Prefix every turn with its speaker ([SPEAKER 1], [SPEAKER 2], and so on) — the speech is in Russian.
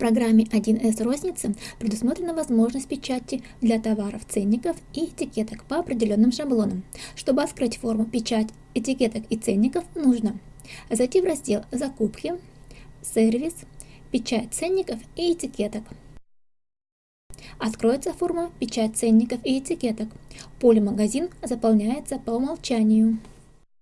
[SPEAKER 1] программе 1С розницы предусмотрена возможность печати для товаров ценников и этикеток по определенным шаблонам. Чтобы открыть форму печать этикеток и ценников нужно зайти в раздел «Закупки», «Сервис», «Печать ценников и этикеток». Откроется форма «Печать ценников и этикеток». Поле «Магазин» заполняется по умолчанию.